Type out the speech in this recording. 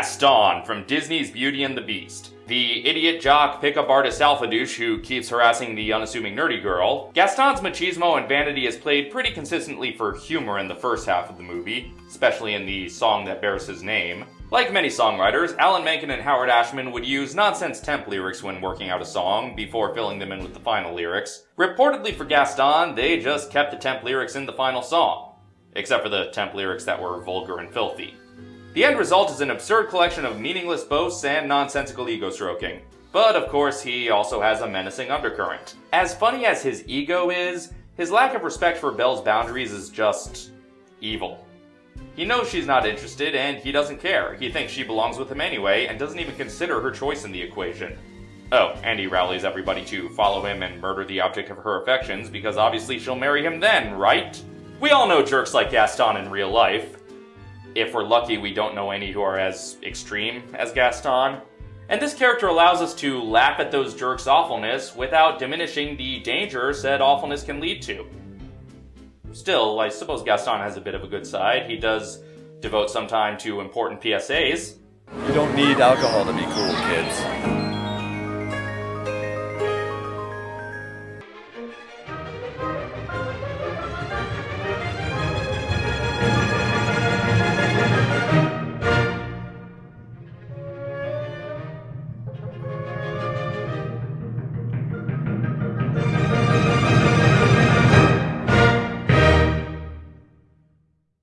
Gaston from Disney's Beauty and the Beast. The idiot jock pickup artist alpha douche who keeps harassing the unassuming nerdy girl. Gaston's machismo and vanity is played pretty consistently for humor in the first half of the movie, especially in the song that bears his name. Like many songwriters, Alan Menken and Howard Ashman would use nonsense temp lyrics when working out a song before filling them in with the final lyrics. Reportedly for Gaston, they just kept the temp lyrics in the final song, except for the temp lyrics that were vulgar and filthy. The end result is an absurd collection of meaningless boasts and nonsensical ego stroking. But of course, he also has a menacing undercurrent. As funny as his ego is, his lack of respect for Belle's boundaries is just evil. He knows she's not interested and he doesn't care. He thinks she belongs with him anyway and doesn't even consider her choice in the equation. Oh, and he rallies everybody to follow him and murder the object of her affections because obviously she'll marry him then, right? We all know jerks like Gaston in real life if we're lucky, we don't know any who are as extreme as Gaston. And this character allows us to laugh at those jerks' awfulness without diminishing the danger said awfulness can lead to. Still, I suppose Gaston has a bit of a good side. He does devote some time to important PSAs. You don't need alcohol to be cool, kids.